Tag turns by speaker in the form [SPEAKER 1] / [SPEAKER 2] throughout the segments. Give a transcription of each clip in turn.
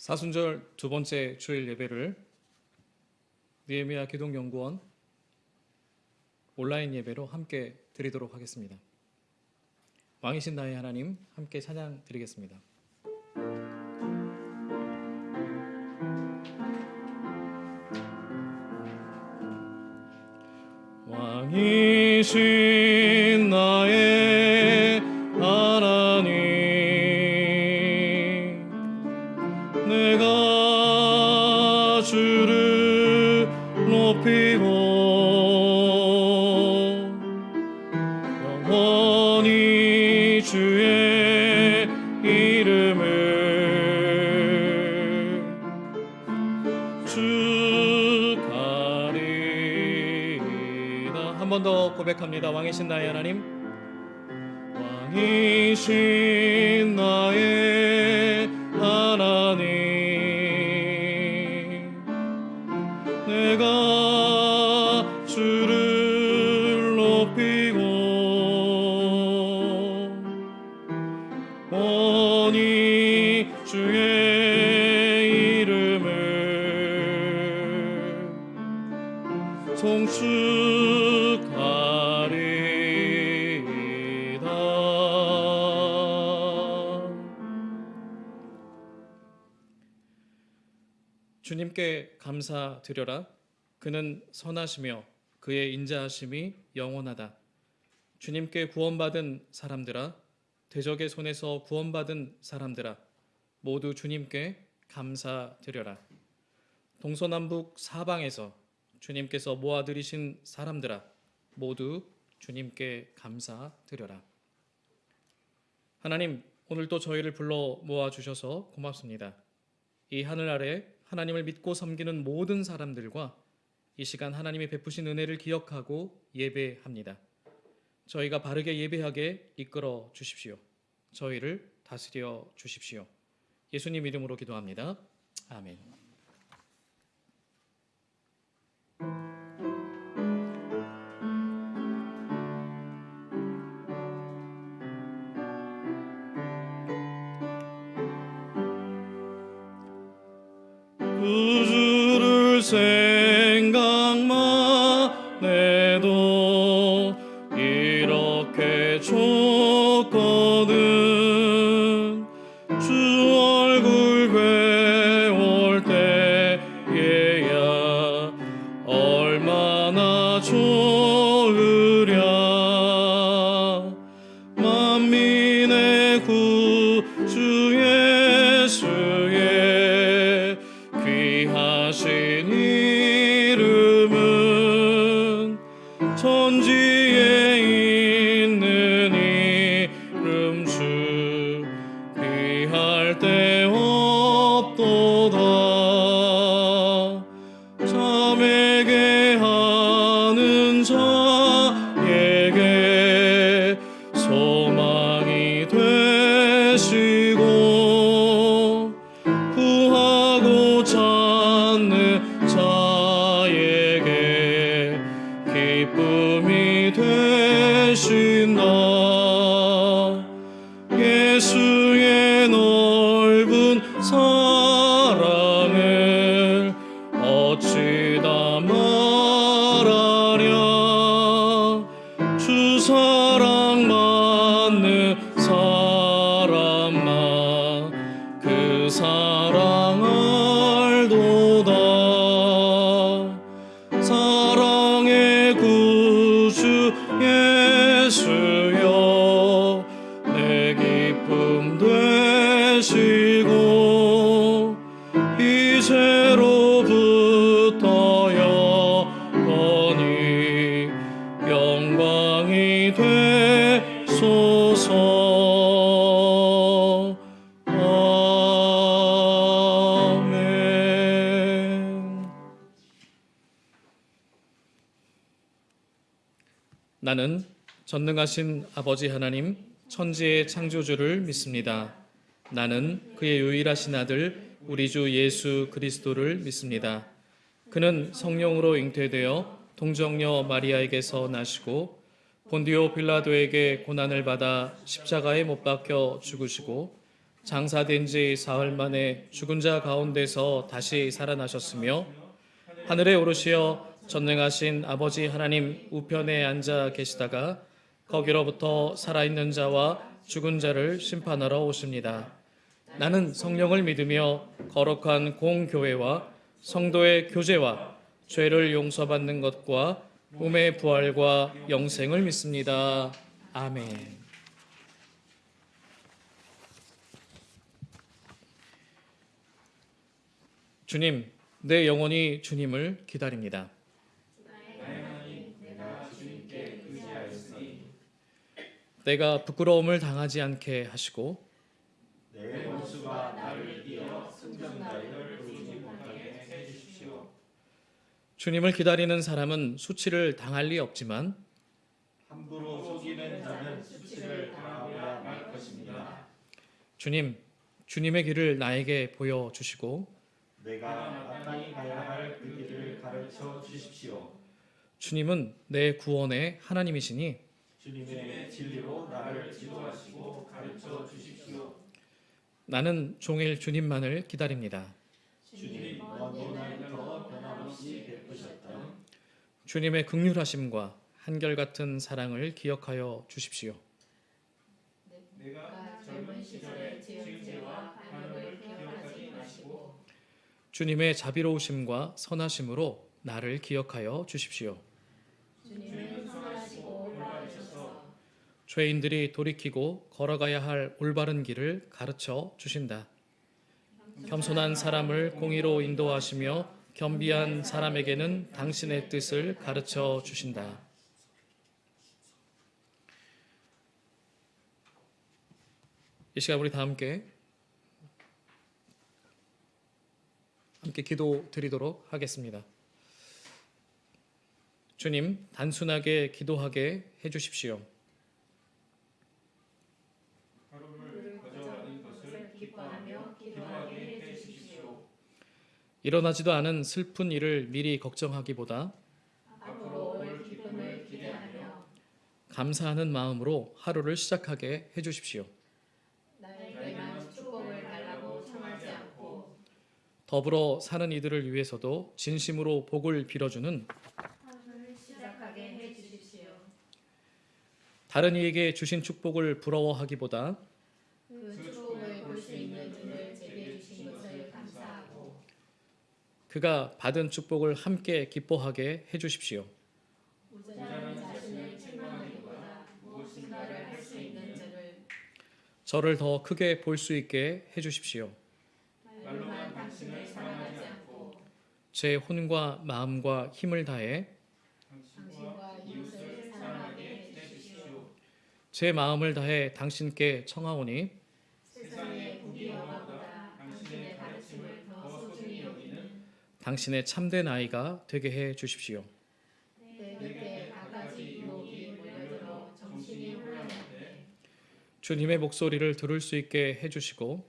[SPEAKER 1] 사순절 두 번째 주일 예배를 니에미아 기독연구원 온라인 예배로 함께 드리도록 하겠습니다. 왕이신 나의 하나님 함께 찬양 드리겠습니다. 왕이신 왕이신 나의 하나님? 왕이신 주님께 감사드려라. 그는 선하시며 그의 인자하심이 영원하다. 주님께 구원받은 사람들아 대적의 손에서 구원받은 사람들아 모두 주님께 감사드려라. 동서남북 사방에서 주님께서 모아들이신 사람들아 모두 주님께 감사드려라. 하나님 오늘도 저희를 불러 모아 주셔서 고맙습니다. 이 하늘 아래 하나님을 믿고 섬기는 모든 사람들과 이 시간 하나님이 베푸신 은혜를 기억하고 예배합니다. 저희가 바르게 예배하게 이끌어 주십시오. 저희를 다스려 주십시오. 예수님 이름으로 기도합니다. 아멘. 천 전능하신 아버지 하나님 천지의 창조주를 믿습니다. 나는 그의 유일하신 아들 우리 주 예수 그리스도를 믿습니다. 그는 성령으로 잉태되어 동정녀 마리아에게서 나시고 본디오 빌라도에게 고난을 받아 십자가에 못 박혀 죽으시고 장사된 지 사흘 만에 죽은 자 가운데서 다시 살아나셨으며 하늘에 오르시어 전능하신 아버지 하나님 우편에 앉아 계시다가 거기로부터 살아있는 자와 죽은 자를 심판하러 오십니다. 나는 성령을 믿으며 거룩한 공교회와 성도의 교제와 죄를 용서받는 것과 몸의 부활과 영생을 믿습니다. 아멘. 주님, 내 영혼이 주님을 기다립니다. 내가 부끄러움을 당하지 않게 하시고
[SPEAKER 2] 내 원수가 나를 이어 승전가를 부르지 못하게 해주십시오.
[SPEAKER 1] 주님을 기다리는 사람은 수치를 당할 리 없지만
[SPEAKER 2] 함부로 속이는 자는 수치를 당하고야 말 것입니다.
[SPEAKER 1] 주님, 주님의 길을 나에게 보여 주시고
[SPEAKER 2] 내가 마땅히 가야 할 그 길을 가르쳐 주십시오.
[SPEAKER 1] 주님은 내 구원의 하나님이시니
[SPEAKER 2] 주님의 진리로 나를 지도하시고 가르쳐 주십시오.
[SPEAKER 1] 나는 종일 주님만을 기다립니다.
[SPEAKER 2] 주님 먼 오늘 더 변함없이 베푸셨던
[SPEAKER 1] 주님의 극률하심과 한결같은 사랑을 기억하여 주십시오.
[SPEAKER 2] 내가 젊은 시절의 지은 죄와 반역을 기억하지 마시고
[SPEAKER 1] 주님의 자비로우심과 선하심으로 나를 기억하여 주십시오.
[SPEAKER 3] 주님은 선하시고 올바르셔서
[SPEAKER 1] 죄인들이 돌이키고 걸어가야 할 올바른 길을 가르쳐 주신다. 겸손한 사람을 공의로 인도하시며 겸비한 사람에게는 당신의 뜻을 가르쳐 주신다. 이 시간 우리 다 함께 함께 기도 드리도록 하겠습니다. 주님, 단순하게 기도하게 해 주십시오.
[SPEAKER 3] 것을 기뻐하며 기도하게 해주십시오.
[SPEAKER 1] 일어나지도 않은 슬픈 일을 미리 걱정하기보다 감사하는 마음으로 하루를 시작하게 해 주십시오.
[SPEAKER 3] 나에게만 축복을 달라고 청하지 않고
[SPEAKER 1] 더불어 사는 이들을 위해서도 진심으로 복을 빌어주는
[SPEAKER 3] 해주십시오.
[SPEAKER 1] 다른 이에게 주신 축복을 부러워하기보다 그가 받은 축복을 함께 기뻐하게 해 주십시오.
[SPEAKER 3] 저를
[SPEAKER 1] 더 크게 볼 수 있게 해 주십시오. 제 혼과 마음과 힘을 다해. 제 마음을 다해 당신께 청하오니
[SPEAKER 3] 세상의 부귀 영화보다 당신의 가르침을 더 소중히 여기는
[SPEAKER 1] 당신의 참된 아이가 되게 해 주십시오.
[SPEAKER 3] 혼란한데
[SPEAKER 1] 주님의 목소리를 들을 수 있게 해 주시고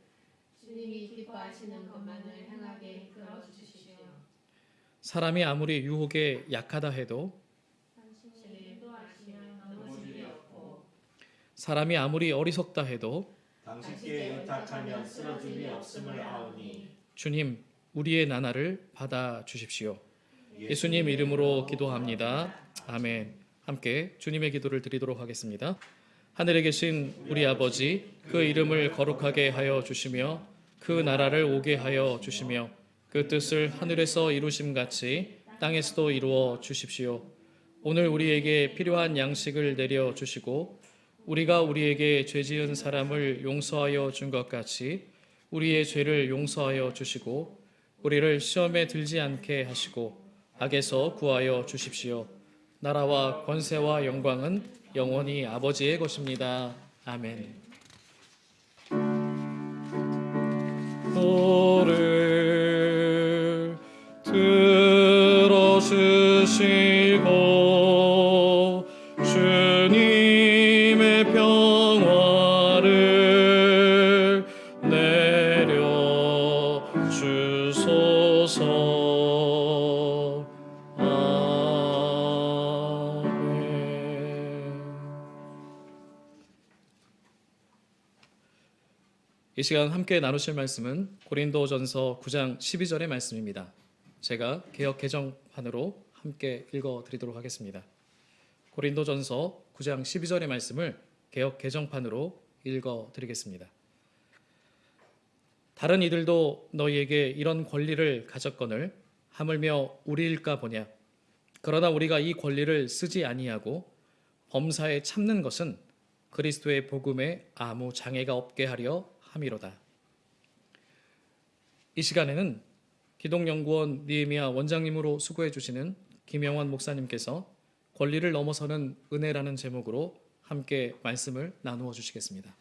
[SPEAKER 3] 주님이 기뻐하시는 것만을 행하게 이끌어 주십시오.
[SPEAKER 1] 사람이 아무리 유혹에 약하다 해도
[SPEAKER 3] 당신이 인도하시면 넘어짐이 없고
[SPEAKER 1] 사람이 아무리 어리석다 해도
[SPEAKER 2] 당신께 의탁하면 쓰러짐이 없음을 아오니
[SPEAKER 1] 주님 우리의 나날을 받아 주십시오. 예수님 이름으로 기도합니다. 아멘. 함께 주님의 기도를 드리도록 하겠습니다. 하늘에 계신 우리 아버지 그 이름을 거룩하게 하여 주시며 그 나라를 오게 하여 주시며 그 뜻을 하늘에서 이루심 같이 땅에서도 이루어 주십시오. 오늘 우리에게 필요한 양식을 내려 주시고 우리가 우리에게 죄 지은 사람을 용서하여 준 것 같이 우리의 죄를 용서하여 주시고 우리를 시험에 들지 않게 하시고 악에서 구하여 주십시오. 나라와 권세와 영광은 영원히 아버지의 것입니다. 아멘. 노를 시간 함께 나누실 말씀은 고린도전서 9장 12절의 말씀입니다. 제가 개역 개정판으로 함께 읽어 드리도록 하겠습니다. 고린도전서 9장 12절의 말씀을 개역 개정판으로 읽어 드리겠습니다. 다른 이들도 너희에게 이런 권리를 가졌거늘 하물며 우리일까 보냐 그러나 우리가 이 권리를 쓰지 아니하고 범사에 참는 것은 그리스도의 복음에 아무 장애가 없게 하려 함이로다. 이 시간에는 기독연구원 니에미아 원장님으로 수고해 주시는 김영원 목사님께서 권리를 넘어서는 은혜라는 제목으로 함께 말씀을 나누어 주시겠습니다.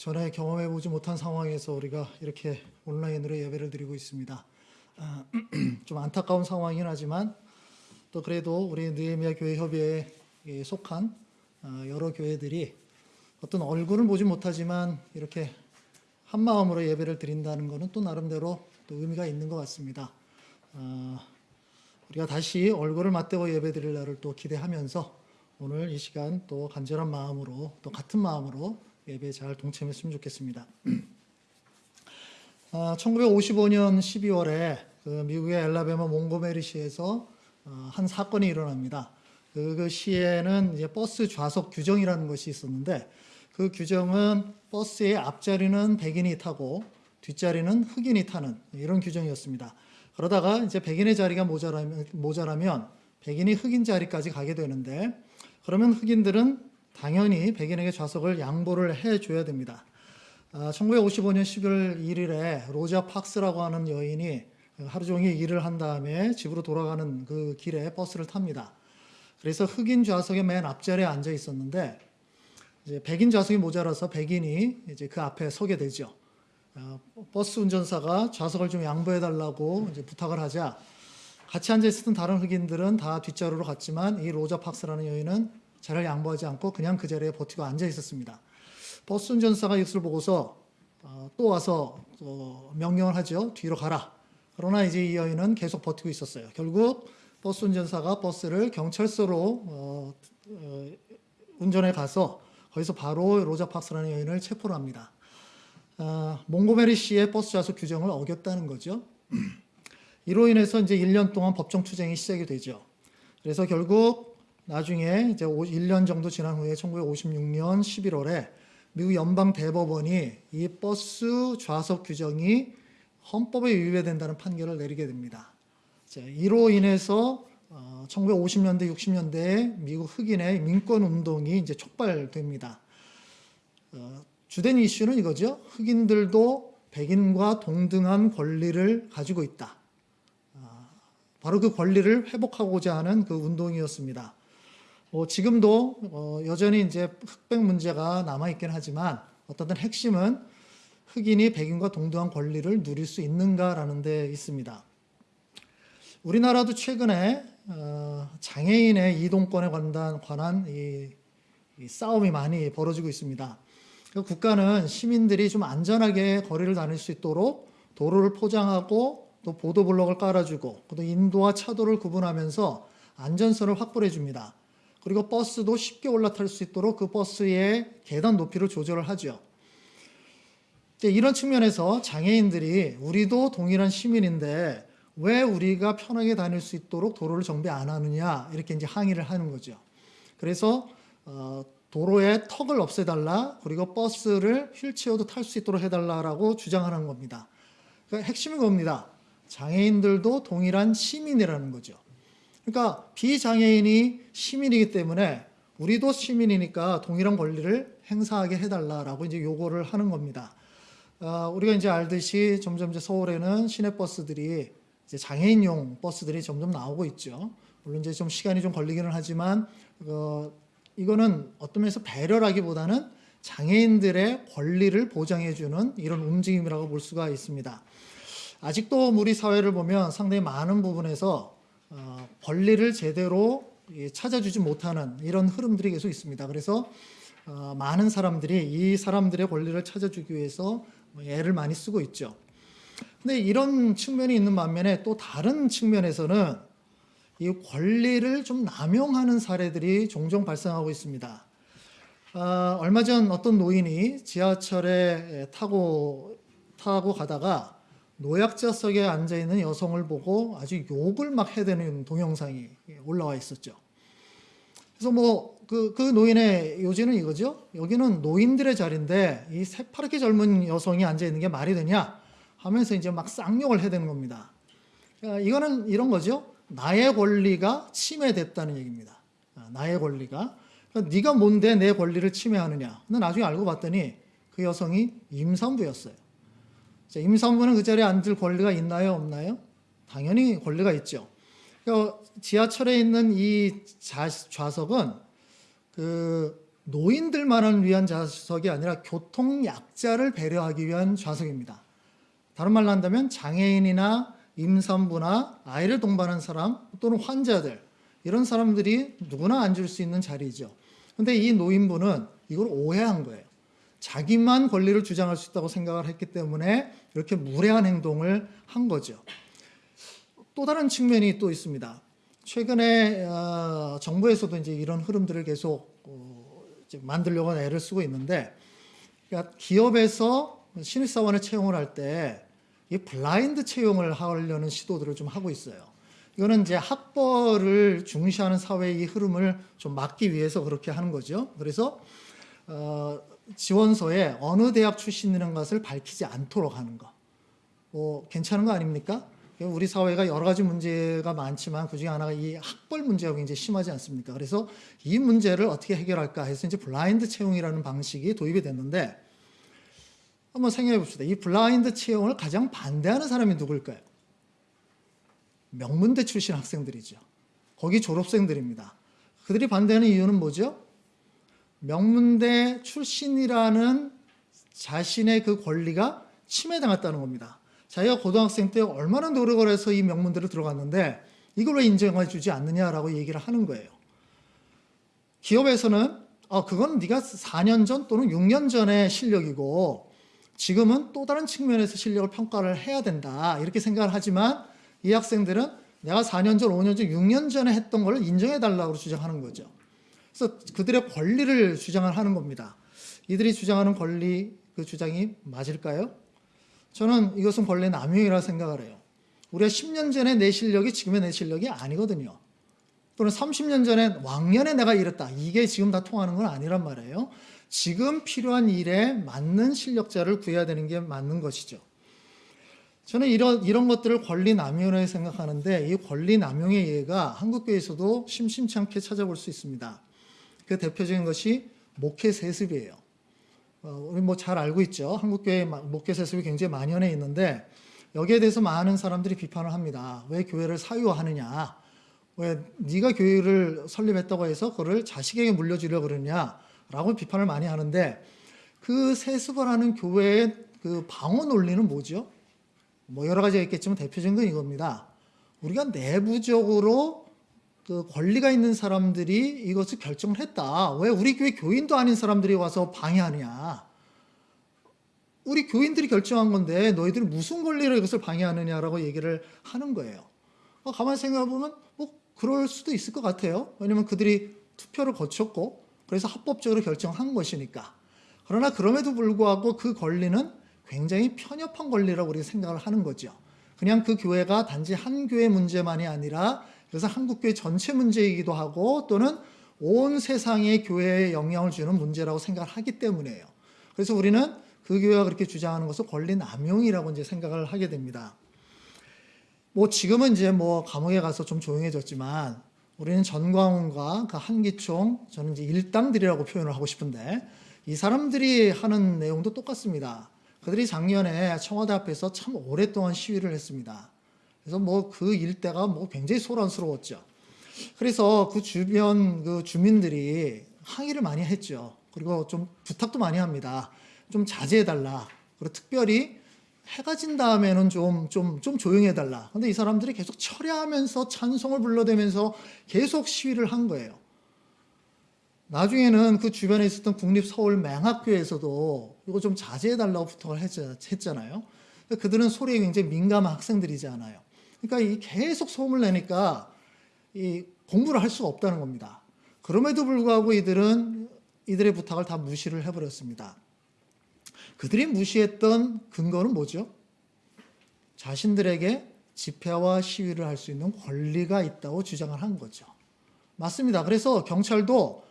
[SPEAKER 4] 전에 경험해 보지 못한 상황에서 우리가 이렇게 온라인으로 예배를 드리고 있습니다. 아, 좀 안타까운 상황이긴 하지만 또 그래도 우리 느헤미야 교회 협의회에 속한 아, 여러 교회들이 어떤 얼굴을 보지 못하지만 이렇게 한 마음으로 예배를 드린다는 것은 또 나름대로 또 의미가 있는 것 같습니다. 아, 우리가 다시 얼굴을 맞대고 예배 드릴 날을 또 기대하면서 오늘 이 시간 또 간절한 마음으로 또 같은 마음으로 예배에 잘 동참했으면 좋겠습니다. 아, 1955년 12월에 그 미국의 엘라베마 몽고메리시에서 어, 한 사건이 일어납니다. 그, 그 시에는 이제 버스 좌석 규정이라는 것이 있었는데 그 규정은 버스의 앞자리는 백인이 타고 뒷자리는 흑인이 타는 이런 규정이었습니다. 그러다가 이제 백인의 자리가 모자라면, 모자라면 백인이 흑인 자리까지 가게 되는데 그러면 흑인들은 당연히 백인에게 좌석을 양보를 해줘야 됩니다. 아, 1955년 11월 1일에 로자 팍스라고 하는 여인이 하루 종일 일을 한 다음에 집으로 돌아가는 그 길에 버스를 탑니다. 그래서 흑인 좌석의 맨 앞자리에 앉아 있었는데 이제 백인 좌석이 모자라서 백인이 이제 그 앞에 서게 되죠. 아, 버스 운전사가 좌석을 좀 양보해 달라고 이제 부탁을 하자 같이 앉아 있었던 다른 흑인들은 다 뒷자리로 갔지만 이 로자 팍스라는 여인은 자리를 양보하지 않고 그냥 그 자리에 버티고 앉아 있었습니다. 버스 운전사가 이것을 보고서 어, 또 와서 어, 명령을 하죠. 뒤로 가라. 그러나 이제 이 여인은 계속 버티고 있었어요. 결국 버스 운전사가 버스를 경찰서로 어, 어, 운전해 가서 거기서 바로 로자 팍스라는 여인을 체포를 합니다. 아, 몽고메리 시의 버스 좌석 규정을 어겼다는 거죠. 이로 인해서 이제 1년 동안 법정 투쟁이 시작이 되죠. 그래서 결국 나중에 이제 1년 정도 지난 후에 1956년 11월에 미국 연방 대법원이 이 버스 좌석 규정이 헌법에 위배된다는 판결을 내리게 됩니다. 자, 이로 인해서 어, 1950년대 60년대에 미국 흑인의 민권 운동이 이제 촉발됩니다. 어, 주된 이슈는 이거죠. 흑인들도 백인과 동등한 권리를 가지고 있다. 아, 바로 그 권리를 회복하고자 하는 그 운동이었습니다. 뭐 지금도 어, 여전히 이제 흑백 문제가 남아 있긴 하지만 어떤 핵심은 흑인이 백인과 동등한 권리를 누릴 수 있는가라는 데 있습니다. 우리나라도 최근에 어, 장애인의 이동권에 관한, 관한 이, 이 싸움이 많이 벌어지고 있습니다. 그 국가는 시민들이 좀 안전하게 거리를 다닐 수 있도록 도로를 포장하고 또 보도블록을 깔아주고 또 인도와 차도를 구분하면서 안전선을 확보해 줍니다. 그리고 버스도 쉽게 올라탈 수 있도록 그 버스의 계단 높이를 조절을 하죠. 이런 측면에서 장애인들이 우리도 동일한 시민인데 왜 우리가 편하게 다닐 수 있도록 도로를 정비 안 하느냐 이렇게 이제 항의를 하는 거죠. 그래서 어, 도로에 턱을 없애달라 그리고 버스를 휠체어도 탈 수 있도록 해달라라고 주장하는 겁니다. 그러니까 핵심은 겁니다. 장애인들도 동일한 시민이라는 거죠. 그러니까 비장애인이 시민이기 때문에 우리도 시민이니까 동일한 권리를 행사하게 해달라라고 이제 요구를 하는 겁니다. 아, 우리가 이제 알듯이 점점 이제 서울에는 시내 버스들이 이제 장애인용 버스들이 점점 나오고 있죠. 물론 이제 좀 시간이 좀 걸리기는 하지만 어, 이거는 어떤 면에서 배려라기보다는 장애인들의 권리를 보장해주는 이런 움직임이라고 볼 수가 있습니다. 아직도 우리 사회를 보면 상당히 많은 부분에서 어, 권리를 제대로 예, 찾아주지 못하는 이런 흐름들이 계속 있습니다. 그래서 어, 많은 사람들이 이 사람들의 권리를 찾아주기 위해서 뭐 애를 많이 쓰고 있죠. 근데 이런 측면이 있는 반면에 또 다른 측면에서는 이 권리를 좀 남용하는 사례들이 종종 발생하고 있습니다. 아, 얼마 전 어떤 노인이 지하철에 타고 타고 가다가 노약자 석에 앉아 있는 여성을 보고 아주 욕을 막 해대는 동영상이 올라와 있었죠. 그래서 뭐그 그 노인의 요지는 이거죠. 여기는 노인들의 자리인데 이 새파랗게 젊은 여성이 앉아 있는 게 말이 되냐 하면서 이제 막 쌍욕을 해대는 겁니다. 아, 이거는 이런 거죠. 나의 권리가 침해됐다는 얘기입니다. 아, 나의 권리가 그러니까 네가 뭔데 내 권리를 침해하느냐. 근데 나중에 알고 봤더니 그 여성이 임산부였어요. 자, 임산부는 그 자리에 앉을 권리가 있나요, 없나요? 당연히 권리가 있죠. 그러니까 지하철에 있는 이 좌, 좌석은 그 노인들만을 위한 좌석이 아니라 교통 약자를 배려하기 위한 좌석입니다. 다른 말로 한다면 장애인이나 임산부나 아이를 동반한 사람 또는 환자들 이런 사람들이 누구나 앉을 수 있는 자리죠. 근데 이 노인분은 이걸 오해한 거예요. 자기만 권리를 주장할 수 있다고 생각을 했기 때문에 이렇게 무례한 행동을 한 거죠. 또 다른 측면이 또 있습니다. 최근에 어, 정부에서도 이제 이런 흐름들을 계속 어, 만들려고 애를 쓰고 있는데, 그러니까 기업에서 신입사원을 채용을 할 때 이 블라인드 채용을 하려는 시도들을 좀 하고 있어요. 이거는 이제 학벌을 중시하는 사회의 이 흐름을 좀 막기 위해서 그렇게 하는 거죠. 그래서 어, 지원서에 어느 대학 출신이라는 것을 밝히지 않도록 하는 거. 뭐 괜찮은 거 아닙니까? 우리 사회가 여러 가지 문제가 많지만 그 중에 하나가 이 학벌 문제가 굉장히 심하지 않습니까? 그래서 이 문제를 어떻게 해결할까 해서 이제 블라인드 채용이라는 방식이 도입이 됐는데 한번 생각해 봅시다. 이 블라인드 채용을 가장 반대하는 사람이 누굴까요? 명문대 출신 학생들이죠. 거기 졸업생들입니다. 그들이 반대하는 이유는 뭐죠? 명문대 출신이라는 자신의 그 권리가 침해당했다는 겁니다. 자기가 고등학생 때 얼마나 노력을 해서 이 명문대를 들어갔는데 이걸 왜 인정해 주지 않느냐라고 얘기를 하는 거예요. 기업에서는 아, 그건 네가 4년 전 또는 6년 전의 실력이고 지금은 또 다른 측면에서 실력을 평가를 해야 된다. 이렇게 생각을 하지만 이 학생들은 내가 4년 전, 5년 전, 6년 전에 했던 걸 인정해 달라고 주장하는 거죠. 그래서 그들의 권리를 주장을 하는 겁니다. 이들이 주장하는 권리 그 주장이 맞을까요? 저는 이것은 권리 남용이라고 생각을 해요. 우리가 10년 전에 내 실력이 지금의 내 실력이 아니거든요. 또는 30년 전에 왕년에 내가 이랬다. 이게 지금 다 통하는 건 아니란 말이에요. 지금 필요한 일에 맞는 실력자를 구해야 되는 게 맞는 것이죠. 저는 이런, 이런 것들을 권리 남용이라고 생각하는데 이 권리 남용의 예가 한국교회에서도 심심치 않게 찾아볼 수 있습니다. 그 대표적인 것이 목회 세습이에요. 어, 우리 뭐 잘 알고 있죠. 한국교회 목회 세습이 굉장히 만연해 있는데 여기에 대해서 많은 사람들이 비판을 합니다. 왜 교회를 사유화하느냐? 왜 네가 교회를 설립했다고 해서 그걸 자식에게 물려주려 그러냐라고 비판을 많이 하는데 그 세습을 하는 교회의 그 방어 논리는 뭐죠? 뭐 여러 가지가 있겠지만 대표적인 건 이겁니다. 우리가 내부적으로 그 권리가 있는 사람들이 이것을 결정을 했다. 왜 우리 교회 교인도 아닌 사람들이 와서 방해하느냐? 우리 교인들이 결정한 건데 너희들이 무슨 권리로 이것을 방해하느냐라고 얘기를 하는 거예요. 어, 가만히 생각해 보면 뭐 그럴 수도 있을 것 같아요. 왜냐면 그들이 투표를 거쳤고 그래서 합법적으로 결정한 것이니까. 그러나 그럼에도 불구하고 그 권리는 굉장히 편협한 권리라고 우리가 생각을 하는 거죠. 그냥 그 교회가 단지 한 교회 문제만이 아니라 그래서 한국교회 전체 문제이기도 하고 또는 온 세상의 교회에 영향을 주는 문제라고 생각을 하기 때문이에요. 그래서 우리는 그 교회가 그렇게 주장하는 것을 권리 남용이라고 이제 생각을 하게 됩니다. 뭐 지금은 이제 뭐 감옥에 가서 좀 조용해졌지만 우리는 전광훈과 그 한기총 저는 이제 일당들이라고 표현을 하고 싶은데 이 사람들이 하는 내용도 똑같습니다. 그들이 작년에 청와대 앞에서 참 오랫동안 시위를 했습니다. 그래서 뭐 그 일대가 뭐 굉장히 소란스러웠죠. 그래서 그 주변 그 주민들이 항의를 많이 했죠. 그리고 좀 부탁도 많이 합니다. 좀 자제해달라. 그리고 특별히 해가 진 다음에는 좀, 좀, 좀 조용해달라. 근데 이 사람들이 계속 철야하면서 찬송을 불러대면서 계속 시위를 한 거예요. 나중에는 그 주변에 있었던 국립서울맹학교에서도 이거 좀 자제해달라고 부탁을 했- 했잖아요. 그들은 소리에 굉장히 민감한 학생들이지 않아요. 그러니까 이 계속 소음을 내니까 이 공부를 할 수가 없다는 겁니다. 그럼에도 불구하고 이들은 이들의 부탁을 다 무시를 해버렸습니다. 그들이 무시했던 근거는 뭐죠? 자신들에게 집회와 시위를 할 수 있는 권리가 있다고 주장을 한 거죠. 맞습니다. 그래서 경찰도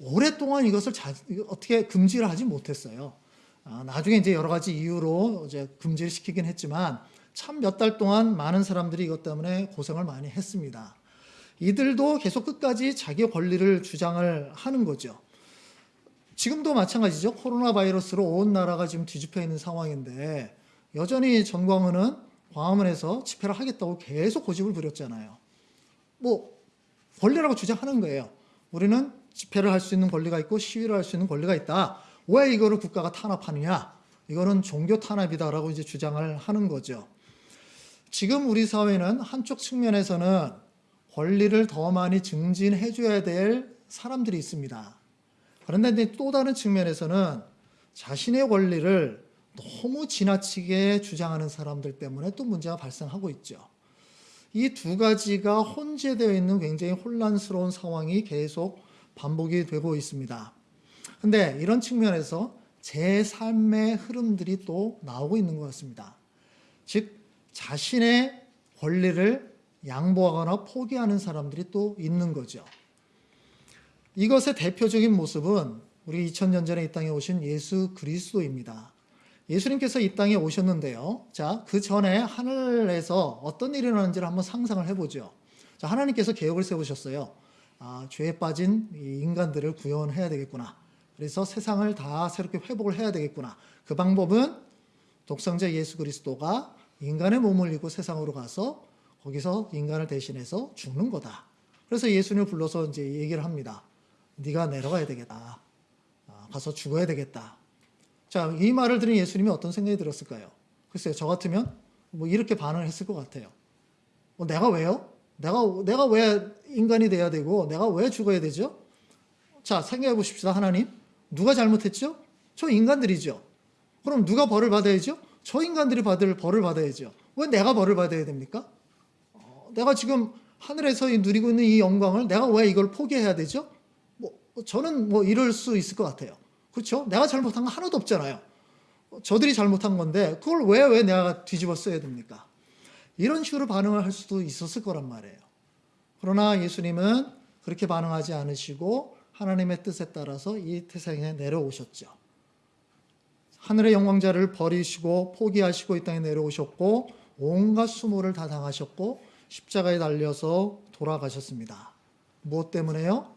[SPEAKER 4] 오랫동안 이것을 자- 어떻게 금지를 하지 못했어요. 아, 나중에 이제 여러 가지 이유로 이제 금지를 시키긴 했지만 참 몇 달 동안 많은 사람들이 이것 때문에 고생을 많이 했습니다. 이들도 계속 끝까지 자기 권리를 주장을 하는 거죠. 지금도 마찬가지죠. 코로나 바이러스로 온 나라가 지금 뒤집혀 있는 상황인데 여전히 전광훈은 광화문에서 집회를 하겠다고 계속 고집을 부렸잖아요. 뭐 권리라고 주장하는 거예요. 우리는 집회를 할 수 있는 권리가 있고 시위를 할 수 있는 권리가 있다. 왜 이거를 국가가 탄압하느냐? 이거는 종교 탄압이다라고 이제 주장을 하는 거죠. 지금 우리 사회는 한쪽 측면에서는 권리를 더 많이 증진해 줘야 될 사람들이 있습니다. 그런데 또 다른 측면에서는 자신의 권리를 너무 지나치게 주장하는 사람들 때문에 또 문제가 발생하고 있죠. 이 두 가지가 혼재되어 있는 굉장히 혼란스러운 상황이 계속 반복이 되고 있습니다. 근데 이런 측면에서 제 삶의 흐름들이 또 나오고 있는 것 같습니다. 즉, 자신의 권리를 양보하거나 포기하는 사람들이 또 있는 거죠. 이것의 대표적인 모습은 우리 2000년 전에 이 땅에 오신 예수 그리스도입니다. 예수님께서 이 땅에 오셨는데요. 자, 그 전에 하늘에서 어떤 일이 일어나는지를 한번 상상을 해보죠. 자, 하나님께서 계획을 세우셨어요. 아, 죄에 빠진 이 인간들을 구원해야 되겠구나. 그래서 세상을 다 새롭게 회복을 해야 되겠구나. 그 방법은 독생자 예수 그리스도가 인간의 몸을 입고 세상으로 가서 거기서 인간을 대신해서 죽는 거다. 그래서 예수님을 불러서 이제 얘기를 합니다. 네가 내려가야 되겠다. 아, 가서 죽어야 되겠다. 자, 이 말을 들은 예수님이 어떤 생각이 들었을까요? 글쎄요, 저 같으면 뭐 이렇게 반응을 했을 것 같아요. 어, 내가 왜요? 내가, 내가 왜 인간이 돼야 되고, 내가 왜 죽어야 되죠? 자, 생각해 보십시다, 하나님. 누가 잘못했죠? 저 인간들이죠. 그럼 누가 벌을 받아야죠? 저 인간들이 받을 벌을 받아야죠. 왜 내가 벌을 받아야 됩니까? 어, 내가 지금 하늘에서 이 누리고 있는 이 영광을 내가 왜 이걸 포기해야 되죠? 뭐 저는 뭐 이럴 수 있을 것 같아요. 그렇죠? 내가 잘못한 거 하나도 없잖아요. 어, 저들이 잘못한 건데 그걸 왜 왜 내가 뒤집어 써야 됩니까? 이런 식으로 반응을 할 수도 있었을 거란 말이에요. 그러나 예수님은 그렇게 반응하지 않으시고 하나님의 뜻에 따라서 이 태생에 내려오셨죠. 하늘의 영광자를 버리시고 포기하시고 이 땅에 내려오셨고 온갖 수모를 다 당하셨고 십자가에 달려서 돌아가셨습니다. 무엇 때문에요?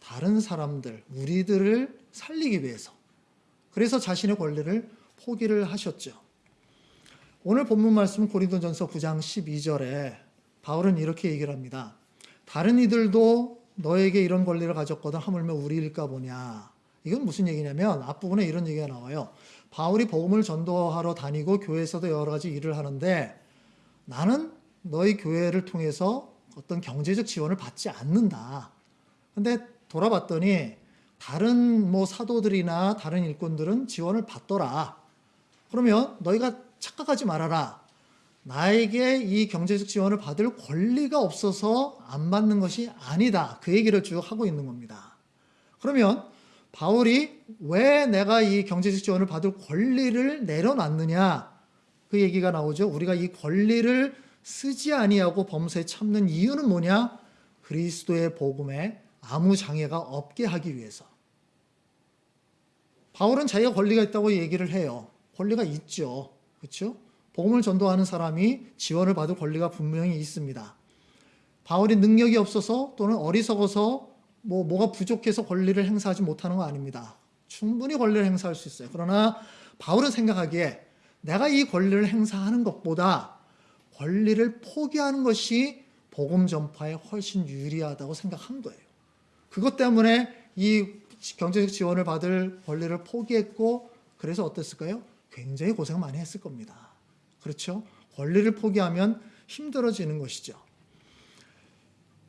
[SPEAKER 4] 다른 사람들, 우리들을 살리기 위해서. 그래서 자신의 권리를 포기를 하셨죠. 오늘 본문 말씀 고린도전서 9장 12절에 바울은 이렇게 얘기를 합니다. 다른 이들도 너에게 이런 권리를 가졌거든 하물며 우리일까 보냐. 이건 무슨 얘기냐면 앞부분에 이런 얘기가 나와요. 바울이 복음을 전도하러 다니고 교회에서도 여러 가지 일을 하는데 나는 너희 교회를 통해서 어떤 경제적 지원을 받지 않는다. 근데 돌아봤더니 다른 뭐 사도들이나 다른 일꾼들은 지원을 받더라. 그러면 너희가 착각하지 말아라. 나에게 이 경제적 지원을 받을 권리가 없어서 안 받는 것이 아니다. 그 얘기를 쭉 하고 있는 겁니다. 그러면 바울이 왜 내가 이 경제적 지원을 받을 권리를 내려놨느냐? 그 얘기가 나오죠. 우리가 이 권리를 쓰지 아니하고 범사에 참는 이유는 뭐냐? 그리스도의 복음에 아무 장애가 없게 하기 위해서. 바울은 자기가 권리가 있다고 얘기를 해요. 권리가 있죠. 그렇죠? 복음을 전도하는 사람이 지원을 받을 권리가 분명히 있습니다. 바울이 능력이 없어서 또는 어리석어서 뭐 뭐가 부족해서 권리를 행사하지 못하는 거 아닙니다. 충분히 권리를 행사할 수 있어요. 그러나 바울은 생각하기에 내가 이 권리를 행사하는 것보다 권리를 포기하는 것이 복음 전파에 훨씬 유리하다고 생각한 거예요. 그것 때문에 이 경제적 지원을 받을 권리를 포기했고 그래서 어땠을까요? 굉장히 고생 많이 했을 겁니다. 그렇죠? 권리를 포기하면 힘들어지는 것이죠.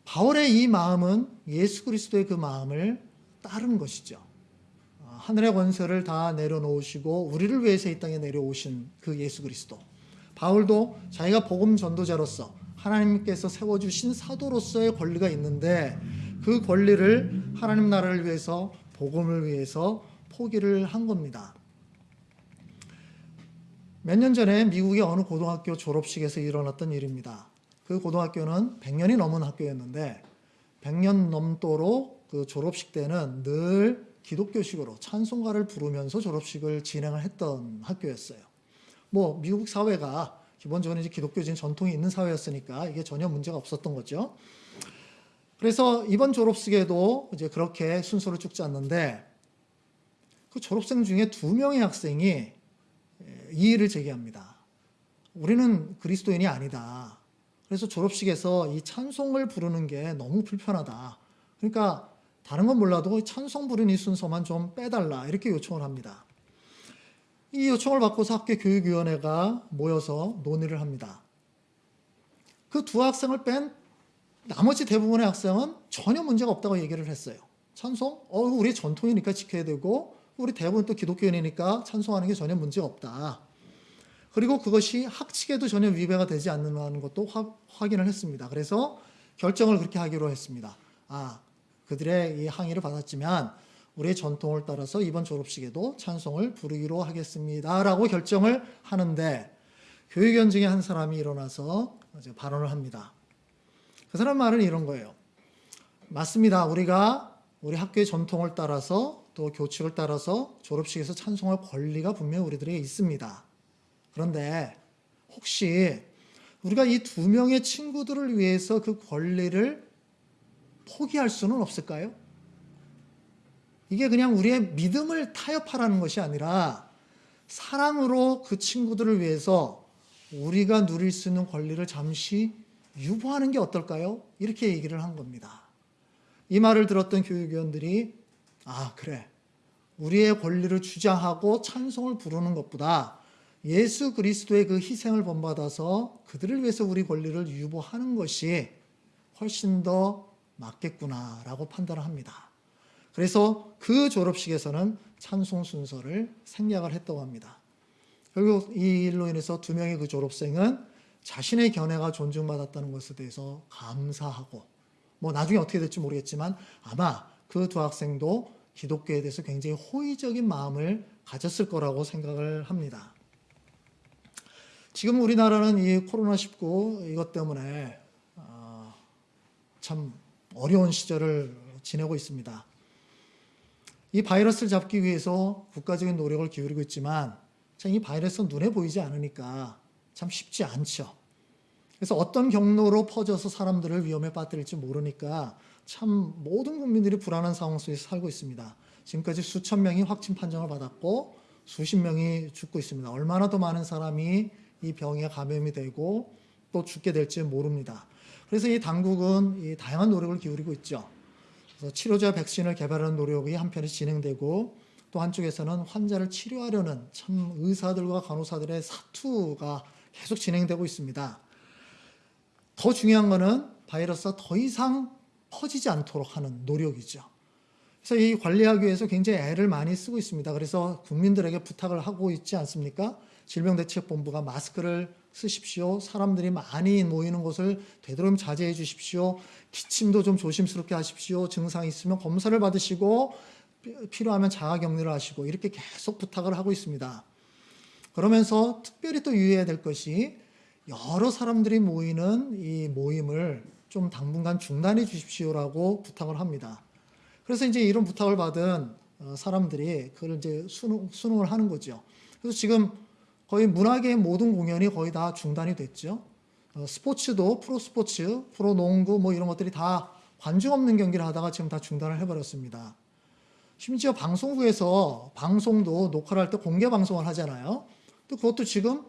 [SPEAKER 4] 바울의 이 마음은 예수 그리스도의 그 마음을 따른 것이죠. 아, 하늘의 권세를 다 내려놓으시고 우리를 위해서 이 땅에 내려오신 그 예수 그리스도. 바울도 자기가 복음 전도자로서 하나님께서 세워주신 사도로서의 권리가 있는데 그 권리를 하나님 나라를 위해서 복음을 위해서 포기를 한 겁니다. 몇 년 전에 미국의 어느 고등학교 졸업식에서 일어났던 일입니다. 그 고등학교는 100년이 넘은 학교였는데 100년 넘도록 그 졸업식 때는 늘 기독교식으로 찬송가를 부르면서 졸업식을 진행을 했던 학교였어요. 뭐 미국 사회가 기본적으로 이제 기독교적인 전통이 있는 사회였으니까 이게 전혀 문제가 없었던 거죠. 그래서 이번 졸업식에도 이제 그렇게 순서를 쭉 짰는데 그 졸업생 중에 두 명의 학생이 이의를 제기합니다. 우리는 그리스도인이 아니다. 그래서 졸업식에서 이 찬송을 부르는 게 너무 불편하다. 그러니까 다른 건 몰라도 찬송 부르는 이 순서만 좀 빼달라. 이렇게 요청을 합니다. 이 요청을 받고서 학교 교육위원회가 모여서 논의를 합니다. 그 두 학생을 뺀 나머지 대부분의 학생은 전혀 문제가 없다고 얘기를 했어요. 찬송? 어, 우리 전통이니까 지켜야 되고, 우리 대부분 또 기독교인이니까 찬송하는 게 전혀 문제 없다. 그리고 그것이 학칙에도 전혀 위배가 되지 않는 것도 화, 확인을 했습니다. 그래서 결정을 그렇게 하기로 했습니다. 아, 그들의 이 항의를 받았지만 우리의 전통을 따라서 이번 졸업식에도 찬송을 부르기로 하겠습니다. 라고 결정을 하는데 교육위원 중에 한 사람이 일어나서 이제 발언을 합니다. 그 사람 말은 이런 거예요. 맞습니다. 우리가 우리 학교의 전통을 따라서 또 교칙을 따라서 졸업식에서 찬송할 권리가 분명히 우리들에게 있습니다. 그런데 혹시 우리가 이 두 명의 친구들을 위해서 그 권리를 포기할 수는 없을까요? 이게 그냥 우리의 믿음을 타협하라는 것이 아니라 사랑으로 그 친구들을 위해서 우리가 누릴 수 있는 권리를 잠시 유보하는 게 어떨까요? 이렇게 얘기를 한 겁니다. 이 말을 들었던 교육위원들이 아, 그래. 우리의 권리를 주장하고 찬송을 부르는 것보다 예수 그리스도의 그 희생을 본받아서 그들을 위해서 우리 권리를 유보하는 것이 훨씬 더 맞겠구나라고 판단을 합니다. 그래서 그 졸업식에서는 찬송 순서를 생략을 했다고 합니다. 결국 이 일로 인해서 두 명의 그 졸업생은 자신의 견해가 존중받았다는 것에 대해서 감사하고 뭐 나중에 어떻게 될지 모르겠지만 아마 그 두 학생도 기독교에 대해서 굉장히 호의적인 마음을 가졌을 거라고 생각을 합니다. 지금 우리나라는 이 코로나19 이것 때문에 어, 참 어려운 시절을 지내고 있습니다. 이 바이러스를 잡기 위해서 국가적인 노력을 기울이고 있지만 참 이 바이러스는 눈에 보이지 않으니까 참 쉽지 않죠. 그래서 어떤 경로로 퍼져서 사람들을 위험에 빠뜨릴지 모르니까 참 모든 국민들이 불안한 상황 속에서 살고 있습니다. 지금까지 수천 명이 확진 판정을 받았고 수십 명이 죽고 있습니다. 얼마나 더 많은 사람이 이 병에 감염이 되고 또 죽게 될지 모릅니다. 그래서 이 당국은 이 다양한 노력을 기울이고 있죠. 그래서 치료제 백신을 개발하는 노력이 한편에 진행되고 또 한쪽에서는 환자를 치료하려는 참 의사들과 간호사들의 사투가 계속 진행되고 있습니다. 더 중요한 거는 바이러스가 더 이상 퍼지지 않도록 하는 노력이죠. 그래서 이 관리하기 위해서 굉장히 애를 많이 쓰고 있습니다. 그래서 국민들에게 부탁을 하고 있지 않습니까? 질병대책본부가 마스크를 쓰십시오. 사람들이 많이 모이는 곳을 되도록 자제해 주십시오. 기침도 좀 조심스럽게 하십시오. 증상이 있으면 검사를 받으시고 필요하면 자가격리를 하시고 이렇게 계속 부탁을 하고 있습니다. 그러면서 특별히 또 유의해야 될 것이 여러 사람들이 모이는 이 모임을 좀 당분간 중단해 주십시오라고 부탁을 합니다. 그래서 이제 이런 부탁을 받은 어, 사람들이 그걸 이제 수능, 수능을 하는 거죠. 그래서 지금 거의 문화계의 모든 공연이 거의 다 중단이 됐죠. 어, 스포츠도 프로 스포츠, 프로 농구 뭐 이런 것들이 다 관중 없는 경기를 하다가 지금 다 중단을 해버렸습니다. 심지어 방송국에서 방송도 녹화를 할 때 공개 방송을 하잖아요. 또 그것도 지금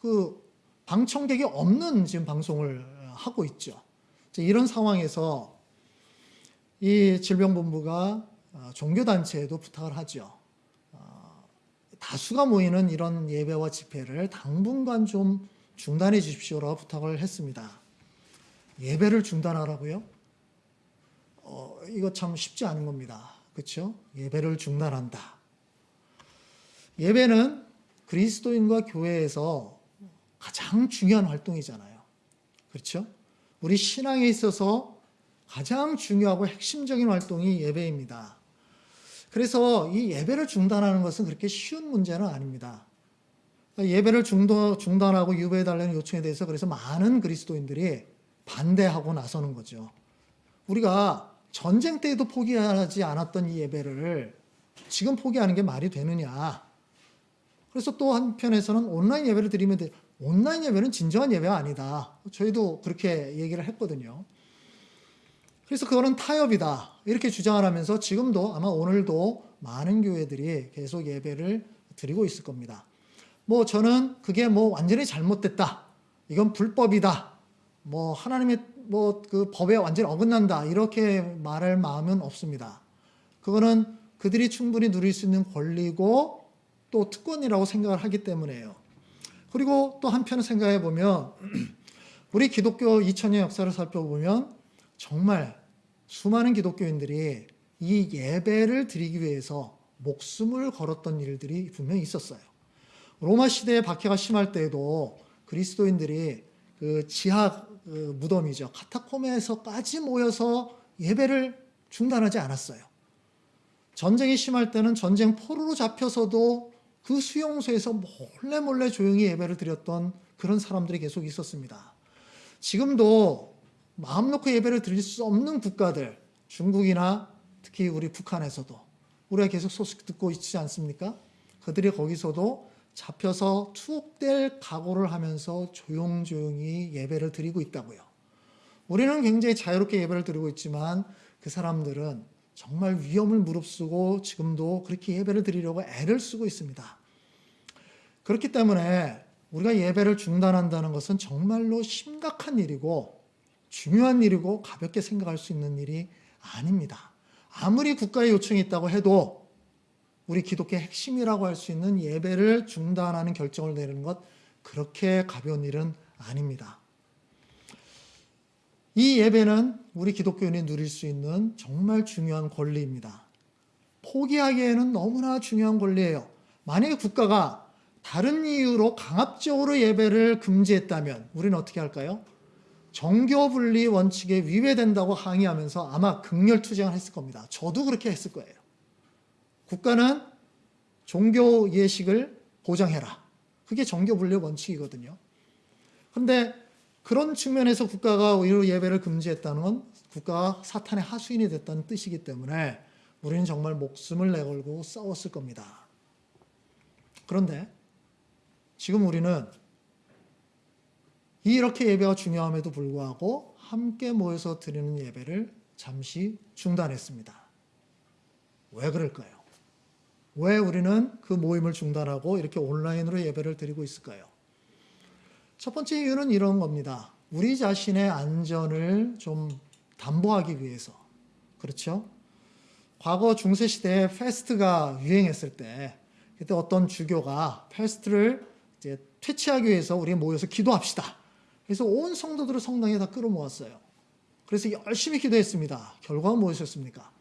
[SPEAKER 4] 그 방청객이 없는 지금 방송을 하고 있죠. 이런 상황에서 이 질병본부가 어, 종교단체에도 부탁을 하죠. 어, 다수가 모이는 이런 예배와 집회를 당분간 좀 중단해 주십시오라고 부탁을 했습니다. 예배를 중단하라고요? 어, 이거 참 쉽지 않은 겁니다. 그렇죠? 예배를 중단한다. 예배는 그리스도인과 교회에서 가장 중요한 활동이잖아요. 그렇죠? 우리 신앙에 있어서 가장 중요하고 핵심적인 활동이 예배입니다. 그래서 이 예배를 중단하는 것은 그렇게 쉬운 문제는 아닙니다. 예배를 중도, 중단하고 유배해달라는 요청에 대해서 그래서 많은 그리스도인들이 반대하고 나서는 거죠. 우리가 전쟁 때에도 포기하지 않았던 이 예배를 지금 포기하는 게 말이 되느냐. 그래서 또 한편에서는 온라인 예배를 드리면 돼. 온라인 예배는 진정한 예배가 아니다. 저희도 그렇게 얘기를 했거든요. 그래서 그거는 타협이다. 이렇게 주장을 하면서 지금도 아마 오늘도 많은 교회들이 계속 예배를 드리고 있을 겁니다. 뭐 저는 그게 뭐 완전히 잘못됐다. 이건 불법이다. 뭐 하나님의 뭐 그 법에 완전히 어긋난다. 이렇게 말할 마음은 없습니다. 그거는 그들이 충분히 누릴 수 있는 권리고 또 특권이라고 생각을 하기 때문에요. 그리고 또 한편 생각해 보면 우리 기독교 2000년 역사를 살펴보면 정말 수많은 기독교인들이 이 예배를 드리기 위해서 목숨을 걸었던 일들이 분명히 있었어요. 로마 시대의 박해가 심할 때에도 그리스도인들이 그 지하 그 무덤이죠. 카타콤에서까지 모여서 예배를 중단하지 않았어요. 전쟁이 심할 때는 전쟁 포로로 잡혀서도 그 수용소에서 몰래 몰래 조용히 예배를 드렸던 그런 사람들이 계속 있었습니다. 지금도 마음 놓고 예배를 드릴 수 없는 국가들, 중국이나 특히 우리 북한에서도 우리가 계속 소식 듣고 있지 않습니까? 그들이 거기서도 잡혀서 투옥될 각오를 하면서 조용조용히 예배를 드리고 있다고요. 우리는 굉장히 자유롭게 예배를 드리고 있지만 그 사람들은 정말 위험을 무릅쓰고 지금도 그렇게 예배를 드리려고 애를 쓰고 있습니다. 그렇기 때문에 우리가 예배를 중단한다는 것은 정말로 심각한 일이고 중요한 일이고 가볍게 생각할 수 있는 일이 아닙니다. 아무리 국가의 요청이 있다고 해도 우리 기독교의 핵심이라고 할 수 있는 예배를 중단하는 결정을 내리는 것 그렇게 가벼운 일은 아닙니다. 이 예배는 우리 기독교인이 누릴 수 있는 정말 중요한 권리입니다. 포기하기에는 너무나 중요한 권리예요. 만약에 국가가 다른 이유로 강압적으로 예배를 금지했다면 우리는 어떻게 할까요? 정교 분리 원칙에 위배된다고 항의하면서 아마 극렬 투쟁을 했을 겁니다. 저도 그렇게 했을 거예요. 국가는 종교 예식을 보장해라. 그게 정교 분리 원칙이거든요. 그런데 그런 측면에서 국가가 오히려 예배를 금지했다는 건 국가가 사탄의 하수인이 됐다는 뜻이기 때문에 우리는 정말 목숨을 내걸고 싸웠을 겁니다. 그런데 지금 우리는 이렇게 예배가 중요함에도 불구하고 함께 모여서 드리는 예배를 잠시 중단했습니다. 왜 그럴까요? 왜 우리는 그 모임을 중단하고 이렇게 온라인으로 예배를 드리고 있을까요? 첫 번째 이유는 이런 겁니다. 우리 자신의 안전을 좀 담보하기 위해서. 그렇죠? 과거 중세시대에 페스트가 유행했을 때, 그때 어떤 주교가 페스트를 이제 퇴치하기 위해서 우리 모여서 기도합시다. 그래서 온 성도들을 성당에 다 끌어모았어요. 그래서 열심히 기도했습니다. 결과가 무엇이었습니까?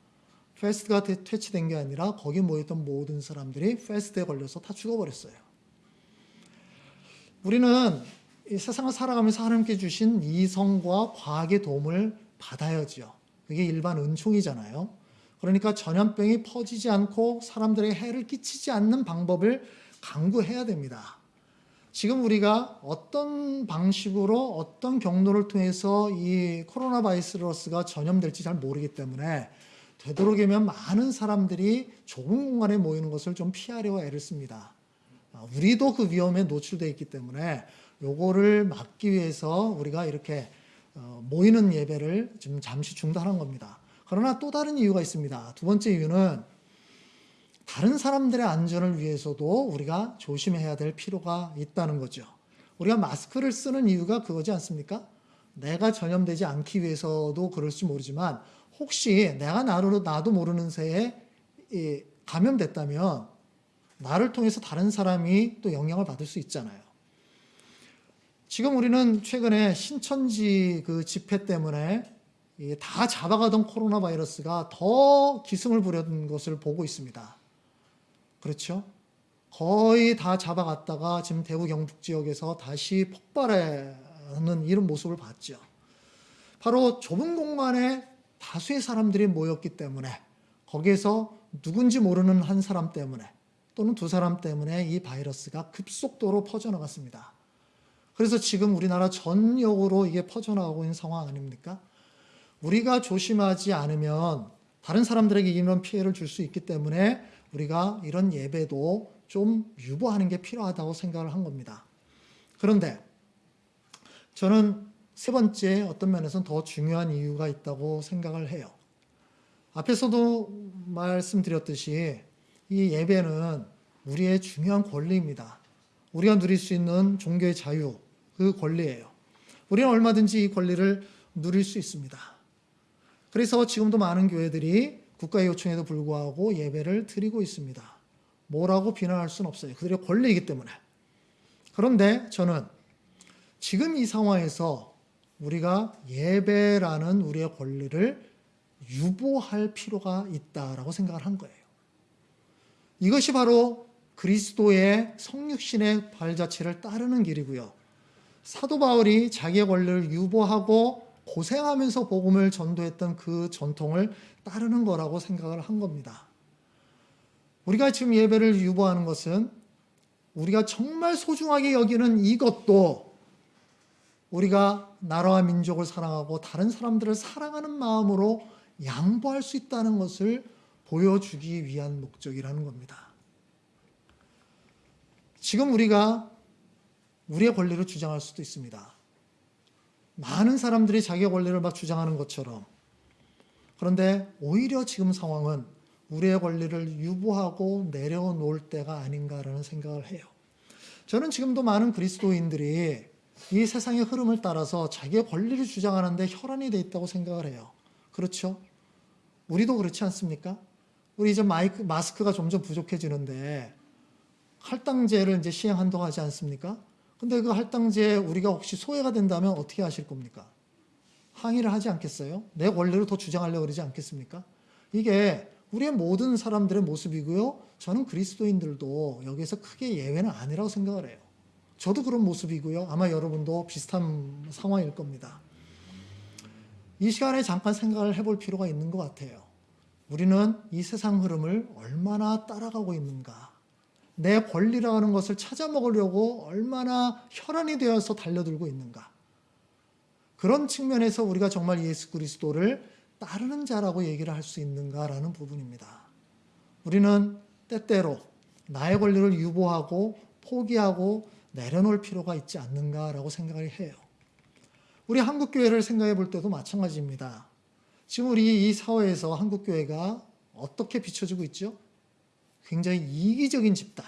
[SPEAKER 4] 페스트가 퇴치된 게 아니라 거기 모였던 모든 사람들이 페스트에 걸려서 다 죽어버렸어요. 우리는 이 세상을 살아가면서 하나님께 주신 이성과 과학의 도움을 받아야지요. 그게 일반 은총이잖아요. 그러니까 전염병이 퍼지지 않고 사람들에게 해를 끼치지 않는 방법을 강구해야 됩니다. 지금 우리가 어떤 방식으로 어떤 경로를 통해서 이 코로나 바이러스가 전염될지 잘 모르기 때문에 되도록이면 많은 사람들이 좁은 공간에 모이는 것을 좀 피하려고 애를 씁니다. 아, 우리도 그 위험에 노출되어 있기 때문에 요거를 막기 위해서 우리가 이렇게 어, 모이는 예배를 지금 잠시 중단한 겁니다. 그러나 또 다른 이유가 있습니다. 두 번째 이유는 다른 사람들의 안전을 위해서도 우리가 조심해야 될 필요가 있다는 거죠. 우리가 마스크를 쓰는 이유가 그거지 않습니까? 내가 전염되지 않기 위해서도 그럴지 모르지만 혹시 내가 나로 나도 모르는 새에 감염됐다면 나를 통해서 다른 사람이 또 영향을 받을 수 있잖아요. 지금 우리는 최근에 신천지 그 집회 때문에 이다 잡아가던 코로나 바이러스가 더 기승을 부렸는 것을 보고 있습니다. 그렇죠? 거의 다 잡아갔다가 지금 대구 경북 지역에서 다시 폭발하는 이런 모습을 봤죠. 바로 좁은 공간에 다수의 사람들이 모였기 때문에 거기에서 누군지 모르는 한 사람 때문에 또는 두 사람 때문에 이 바이러스가 급속도로 퍼져나갔습니다. 그래서 지금 우리나라 전역으로 이게 퍼져나가고 있는 상황 아닙니까? 우리가 조심하지 않으면 다른 사람들에게 이런 피해를 줄 수 있기 때문에 우리가 이런 예배도 좀 유보하는 게 필요하다고 생각을 한 겁니다. 그런데 저는 세 번째 어떤 면에서는 더 중요한 이유가 있다고 생각을 해요. 앞에서도 말씀드렸듯이 이 예배는 우리의 중요한 권리입니다. 우리가 누릴 수 있는 종교의 자유, 그 권리예요. 우리는 얼마든지 이 권리를 누릴 수 있습니다. 그래서 지금도 많은 교회들이 국가의 요청에도 불구하고 예배를 드리고 있습니다. 뭐라고 비난할 수는 없어요. 그들의 권리이기 때문에. 그런데 저는 지금 이 상황에서 우리가 예배라는 우리의 권리를 유보할 필요가 있다라고 생각을 한 거예요. 이것이 바로 그리스도의 성육신의 발자취를 따르는 길이고요. 사도 바울이 자기의 권리를 유보하고 고생하면서 복음을 전도했던 그 전통을 따르는 거라고 생각을 한 겁니다. 우리가 지금 예배를 유보하는 것은 우리가 정말 소중하게 여기는 이것도 우리가 나라와 민족을 사랑하고 다른 사람들을 사랑하는 마음으로 양보할 수 있다는 것을 보여주기 위한 목적이라는 겁니다. 지금 우리가 우리의 권리를 주장할 수도 있습니다. 많은 사람들이 자기의 권리를 막 주장하는 것처럼. 그런데 오히려 지금 상황은 우리의 권리를 유보하고 내려놓을 때가 아닌가라는 생각을 해요. 저는 지금도 많은 그리스도인들이 이 세상의 흐름을 따라서 자기의 권리를 주장하는데 혈안이 돼 있다고 생각을 해요. 그렇죠? 우리도 그렇지 않습니까? 우리 이제 마이크, 마스크가 점점 부족해지는데 할당제를 이제 시행한다고 하지 않습니까? 근데 그 할당제 우리가 혹시 소외가 된다면 어떻게 하실 겁니까? 항의를 하지 않겠어요? 내 권리를 더 주장하려고 그러지 않겠습니까? 이게 우리의 모든 사람들의 모습이고요. 저는 그리스도인들도 여기에서 크게 예외는 아니라고 생각을 해요. 저도 그런 모습이고요. 아마 여러분도 비슷한 상황일 겁니다. 이 시간에 잠깐 생각을 해볼 필요가 있는 것 같아요. 우리는 이 세상 흐름을 얼마나 따라가고 있는가? 내 권리라는 것을 찾아 먹으려고 얼마나 혈안이 되어서 달려들고 있는가? 그런 측면에서 우리가 정말 예수 그리스도를 따르는 자라고 얘기를 할 수 있는가라는 부분입니다. 우리는 때때로 나의 권리를 유보하고 포기하고 내려놓을 필요가 있지 않는가라고 생각을 해요. 우리 한국교회를 생각해 볼 때도 마찬가지입니다. 지금 우리 이 사회에서 한국교회가 어떻게 비춰지고 있죠? 굉장히 이기적인 집단,